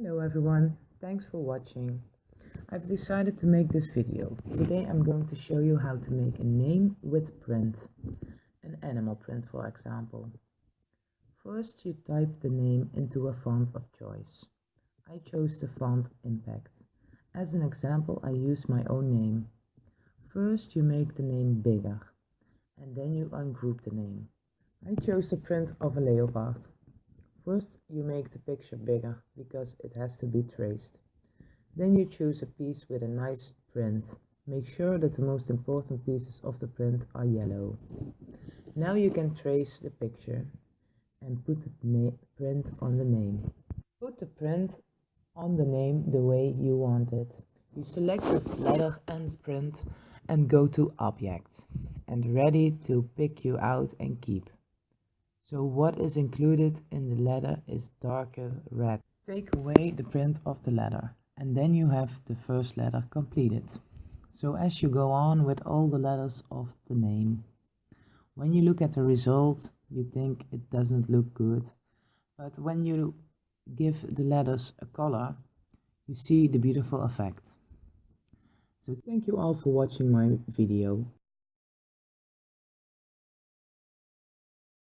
Hello everyone, thanks for watching. I've decided to make this video. Today I'm going to show you how to make a name with print. An animal print for example. First you type the name into a font of choice. I chose the font Impact. As an example I use my own name. First you make the name bigger and then you ungroup the name. I chose the print of a leopard. First you make the picture bigger because it has to be traced. Then you choose a piece with a nice print. Make sure that the most important pieces of the print are yellow. Now you can trace the picture and put the print on the name. Put the print on the name the way you want it. You select the letter and print and go to Object and ready to pick you out and keep. So what is included in the letter is darker red. Take away the print of the letter and then you have the first letter completed. So as you go on with all the letters of the name, when you look at the result, you think it doesn't look good. But when you give the letters a color, you see the beautiful effect. So thank you all for watching my video.